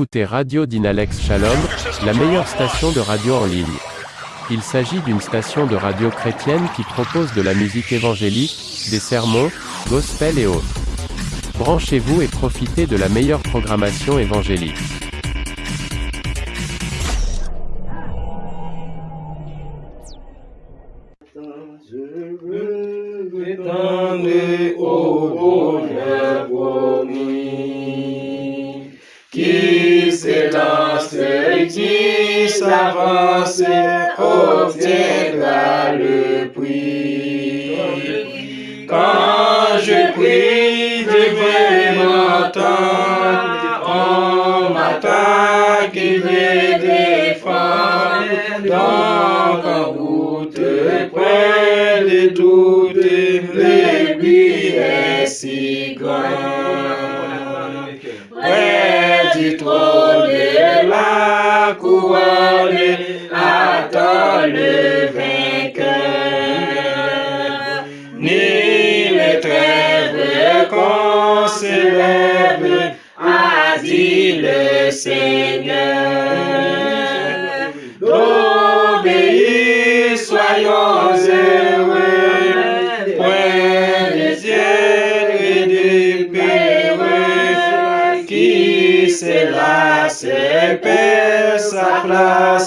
écoutez Radio Dynalex Shalom, la meilleure station de radio en ligne. Il s'agit d'une station de radio chrétienne qui propose de la musique évangélique, des sermons, gospel et autres. Branchez-vous et profitez de la meilleure programmation évangélique. Et qui s'avance obtiendra le prix. Quand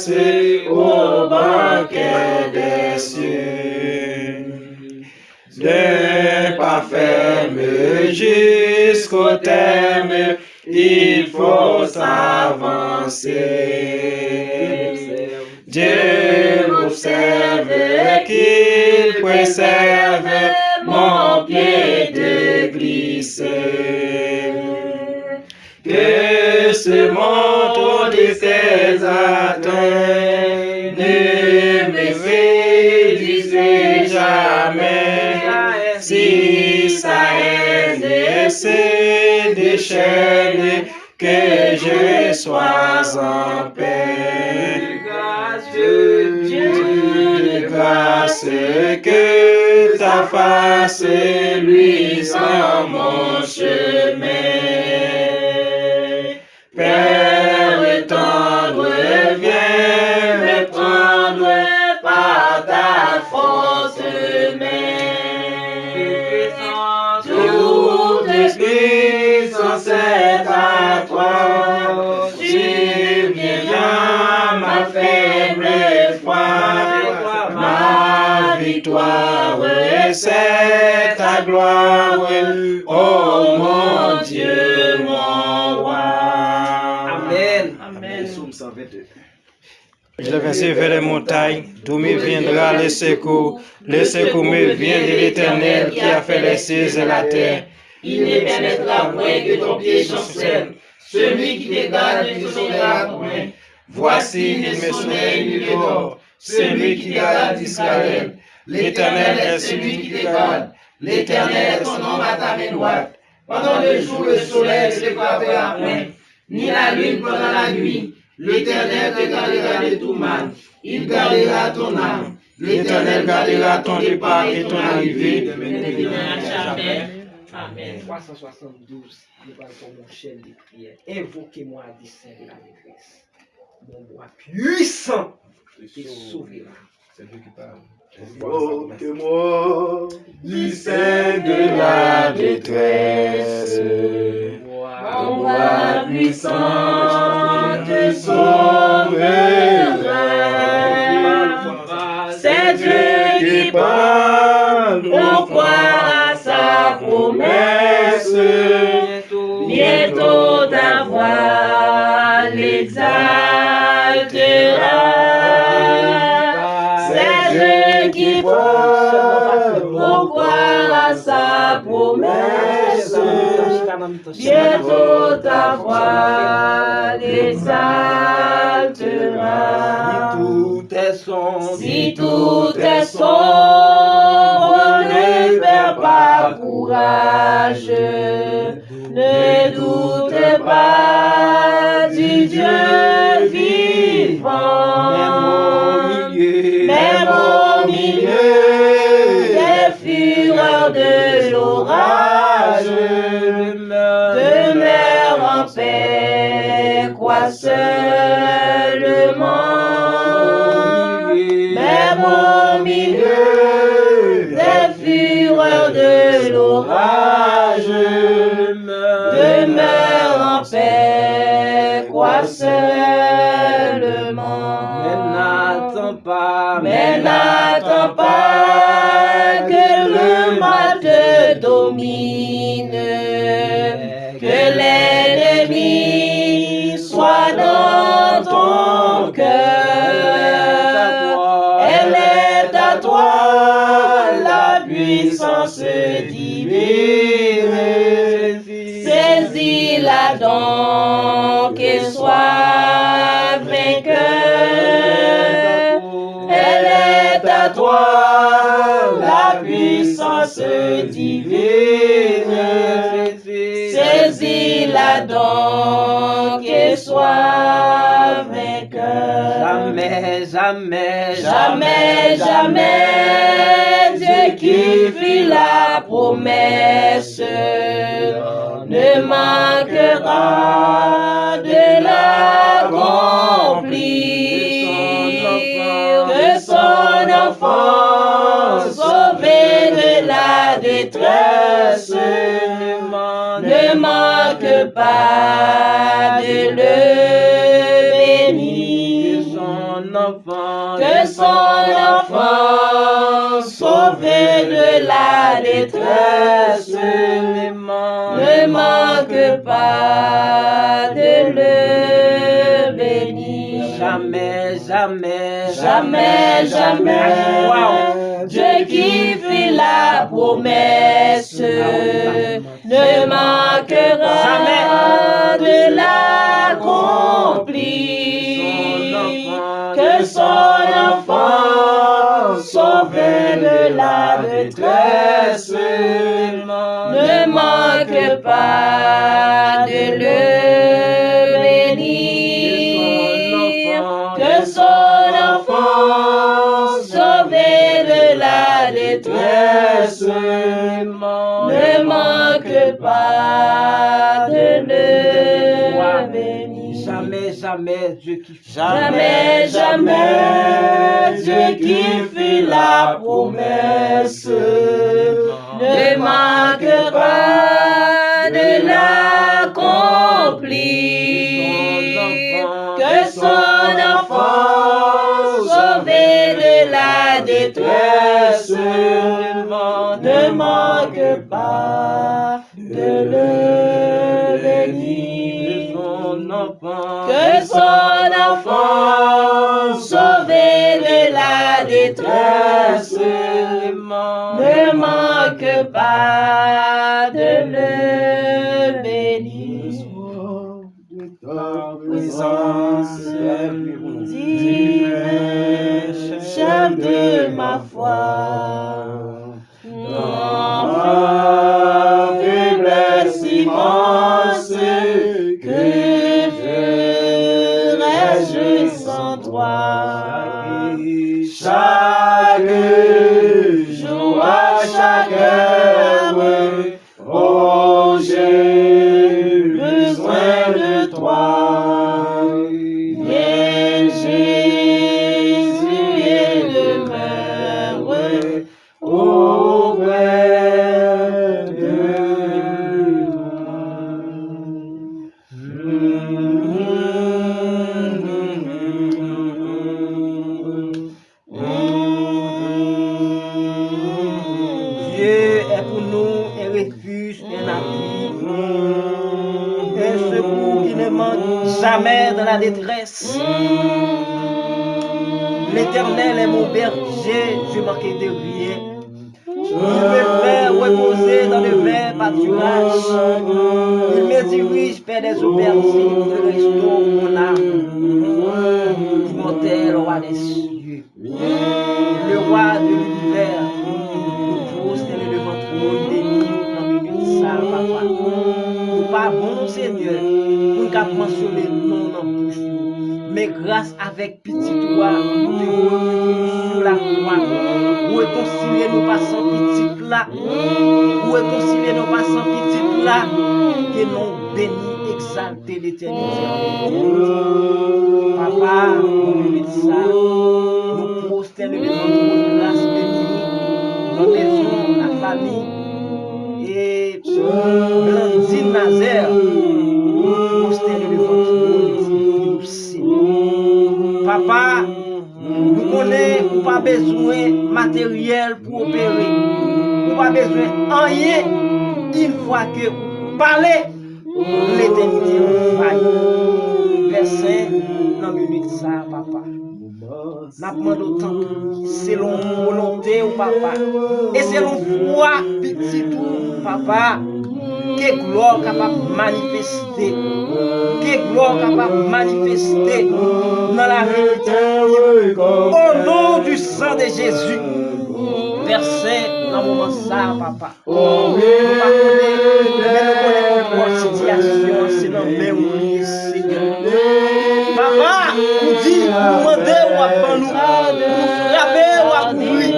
place au banquet des cieux. De pas jusqu'au terme, il faut s'avancer. Dieu m'observe qu'il préserve mon pied de glisser. Que ce monde de ses atteintes ne me réduise jamais. Si sa haine se déchaîne, que je sois en paix. Dieu, Dieu grâce, que ta face luise en mon chemin. Victoire, c'est ta gloire. Oh mon Dieu, mon roi. Amen. Amen. Psaume 122. Je l'ai vers les montagnes, d'où me viendra le secours. Le secours me vient de l'Éternel qui a fait les cieux et la terre. Il ne permettra point que ton pied chancelle. Celui qui te garde ne tombera point. Voici, il me sommeille du corps, celui qui garde Israël. L'Éternel est celui qui te garde. L'Éternel est ton nom à ta main droite. Pendant le jour, le soleil ne se frappera point, ni la lune pendant la nuit. L'Éternel te gardera de tout mal. Il gardera ton âme. L'Éternel gardera ton départ et ton arrivée. Amen. 372, nous parlons pour mon chaîne de prière. Invoquez-moi à dessein de la maîtresse. Mon bras puissant te sauvera. C'est lui qui parle. Invoque-moi du sein de la détresse. Mon bras puissant te sauvera. C'est Dieu qui parle, on croit à sa promesse. Bientôt ta voix l'exaltera. Bientôt ta voix l'exaltera. Tout est son, Si tout est sombre, ne perds pas courage. Ne doute pas du Dieu vivant. Même au milieu des fureurs de l'orage, n'attends pas que le mal te domine, Saisis-la donc et sois vainqueur. Jamais, jamais, Jamais, jamais, Dieu qui fit la promesse ne manquera de l'accomplir. Que son enfant sauvé de la détresse pas de le bénir. son enfant, Que son enfant sauvé de la détresse. Ne manque pas de le bénir. jamais, jamais, Jamais, jamais, Dieu qui fit la promesse ne manquera jamais de l'accomplir. Que son enfant sauvé de la détresse ne manque pas de le jamais, jamais, Dieu qui fait. Jamais, jamais, qui fit la promesse ne manquera de l'accomplir. Que son enfant sauvé de la détresse son enfant sauvé de la détresse ne manque pas de le bénir. ta présence, Divin chef de ma foi, la détresse. Mm. L'éternel est mon berger, je manquais de rien. Il me fait reposer dans le vert pâturage. Il me dirige vers des aubergines de restaure mon âme. Pour monter le roi des cieux, le roi de l'univers, pour poster le contrôle des dans minute, ça, papa. Ou pa bon, Seigneur, pou ka pransyon le nou nan men grase avek piti dwa, te ou la kwa, ou e konsile nou pasan piti la, ou e konsile nou pasan piti la, ke nou beni exalte l'eternite. Papa, nou mwen sa, nou poste le mwen pou grase beni, nou mezon la fami, bezwen materyel pou opere. Ou pa bezwen anye, il fwa ke ou pale, l'eternite ou faye. Versen nan minute sa, papa. Napman do tanpou, selon volonte ou papa. E selon fwa, pititou, papa. Ke glor kapap manifeste, ke glor kapap manifeste nan la verite. Oh non! sang de Jésus versé nan mouman sa, papa. Nou pa konen, men nou konen kon kon sityasyon, se nan men ou ni, Seigneur. Papa, ou di, ou mande ou apan nou, ou frape ou akouri,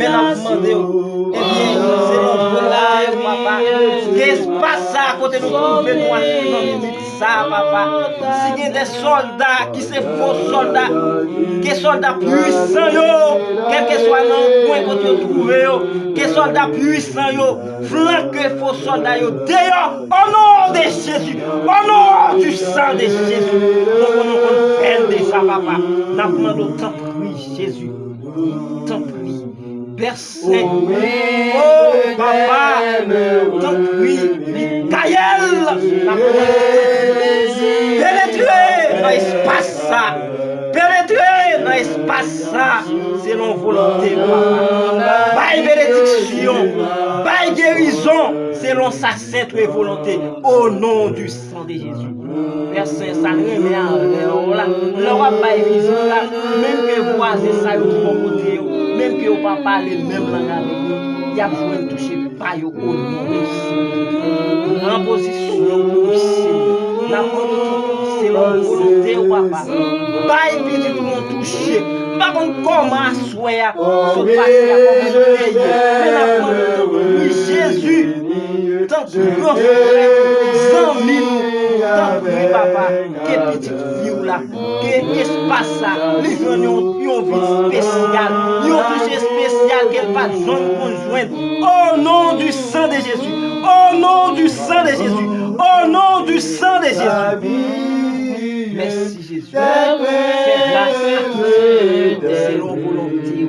men ap mande ou. Ebyen, se nan volae, papa, ke espasa kote nou koupe nou akouri nan mouman. sa, papa. Si gen de soldat ki se fos soldat, ke soldat pwisan yo, kelke swa nan kwen kote yo trouve yo, ke soldat pwisan yo, flanke fos soldat yo, deyo, anon de Jezu, anon du san de Jezu. Non konon kon pen de sa, papa. Nan pman do tan pri, Jezu. Tan pri. Bersen. Oh, papa. Tan pri. Israel Penetre nan espasa Penetre nan espasa Selon volante papa Bay benediksyon Bay gerizon Selon sa sèntre volante Au nom du sang de Jésus. Versen sa remè an la Lò wap bay vizyon la Mèm ke vwaze sa yo pou kote yo Mèm ke yo pa pale mèm lan la mèm diap jwen touche payo onore si. Nan pozisyon pou si. Nan kontou se moun volonte wapa. Bay piti moun touche. Bakon koman swea. Sou pati la koman peye. Men nan kontou touche. Mille, tant que papa, ils ont touché spécial qu'elle pas besoin de joindre. Au nom du sang de Jésus, au nom du sang de Jésus, au nom du sang de Jésus. Merci Jésus. C'est grâce volonté.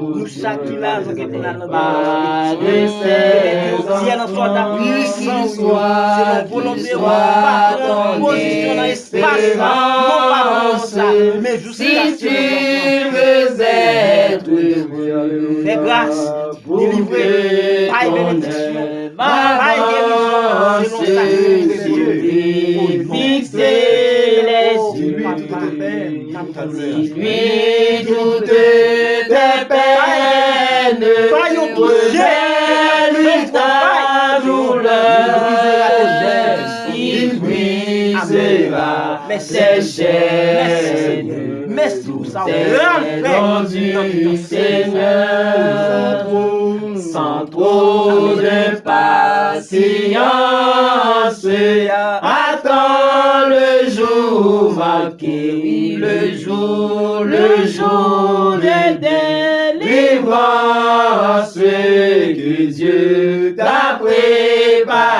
puissant, c'est la volonté, pas en position dans l'espace, non Si tu veux être heureux, Fais grâce, délivrer, pas bénédiction, guérison, selon sa volonté. fixer les yeux, lui toutes tes peines, réalise ta douleur, il brisera tes chaînes. Merci Seigneur, sans trop de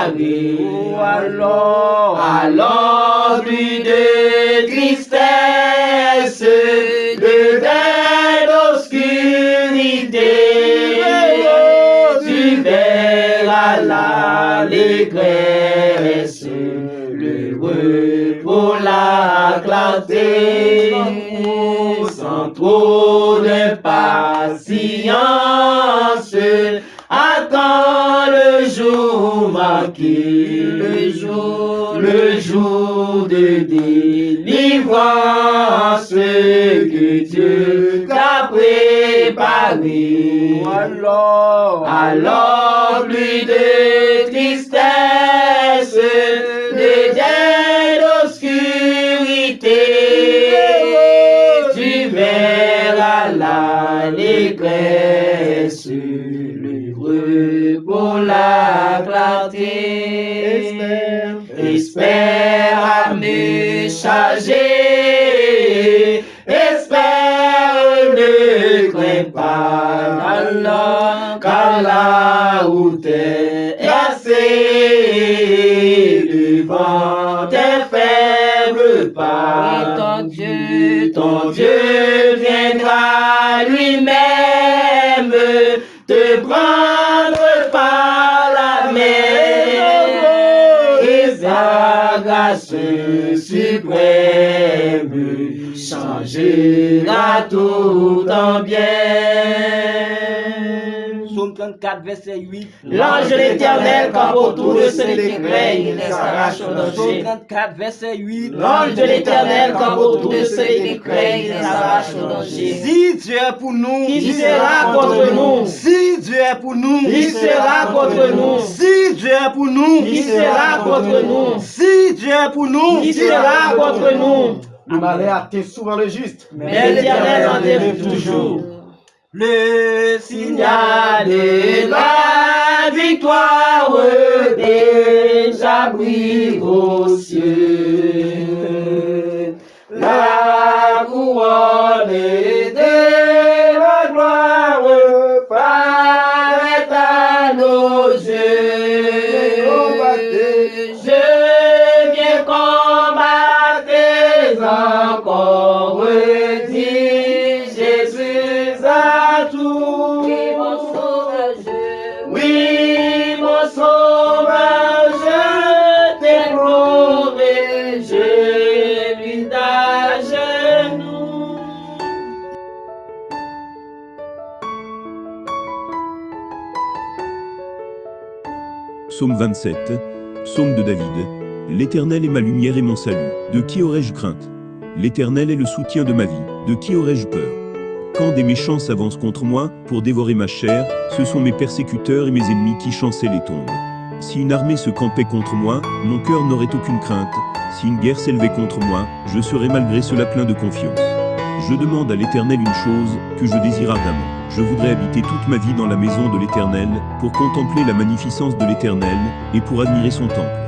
préparé. Alors, Alors plus de tristesse, de peine d'obscurité, tu verras l'allégresse, le repos, la clarté, sans trop de patience. Le jour le jour de délivrance que Dieu t'a préparé. Alors, Alors plus de tristesse, me charger, espère ne crains pas Allah, car la route est assez devant tes faibles pas. ton Dieu, Ton Dieu viendra lui-même suprême changera tout en bien. Psaume 34, verset 8. L'ange de l'éternel campe autour de ceux qui craignent, il les arrache au Psaume danger. 34, verset 8. L'ange de l'éternel campe autour de ceux qui craignent, il les arrache au danger. Si Dieu est pour nous, Qui sera contre nous Si Dieu est pour nous, Qui sera contre nous Si Dieu est pour nous, Qui sera contre nous Si Dieu est pour nous, Qui sera contre nous? Le malheur atteint souvent le juste. Mais l'Éternel en délivre toujours. Le Signal de la victoire déjà brille aux cieux. 27, Psaume de David. L'Éternel est ma lumière et mon salut. De qui aurais-je crainte? L'Éternel est le soutien de ma vie. De qui aurais-je peur? Quand des méchants s'avancent contre moi pour dévorer ma chair, ce sont mes persécuteurs et mes ennemis qui chanceient les tombes. Si une armée se campait contre moi, mon cœur n'aurait aucune crainte. Si une guerre s'élevait contre moi, je serais malgré cela plein de confiance. Je demande à l'Éternel une chose que je désire ardemment. Je voudrais habiter toute ma vie dans la maison de l'Éternel, pour contempler la magnificence de l'Éternel, et pour admirer son temple.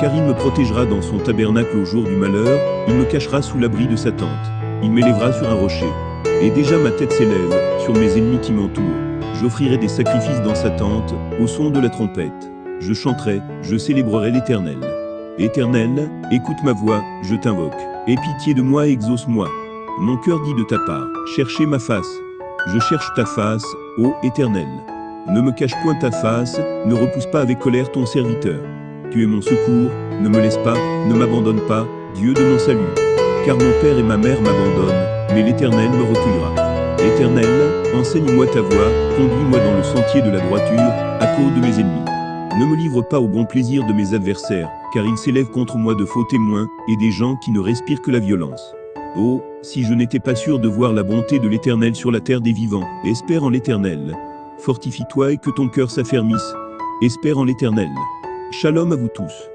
Car il me protégera dans son tabernacle au jour du malheur, il me cachera sous l'abri de sa tente. Il m'élèvera sur un rocher. Et déjà ma tête s'élève, sur mes ennemis qui m'entourent. J'offrirai des sacrifices dans sa tente, au son de la trompette. Je chanterai, je célébrerai l'Éternel. Éternel, écoute ma voix, je t'invoque. Aie pitié de moi et exauce-moi. Mon cœur dit de ta part, cherchez ma face. Je cherche ta face, ô Éternel. Ne me cache point ta face, ne repousse pas avec colère ton serviteur. Tu es mon secours, ne me laisse pas, ne m'abandonne pas, Dieu de mon salut. Car mon père et ma mère m'abandonnent, mais l'Éternel me recueillera. Éternel, enseigne-moi ta voie, conduis-moi dans le sentier de la droiture, à cause de mes ennemis. Ne me livre pas au bon plaisir de mes adversaires, car ils s'élèvent contre moi de faux témoins, et des gens qui ne respirent que la violence. Oh, si je n'étais pas sûr de voir la bonté de l'Éternel sur la terre des vivants, espère en l'Éternel. Fortifie-toi et que ton cœur s'affermisse. Espère en l'Éternel. Shalom à vous tous.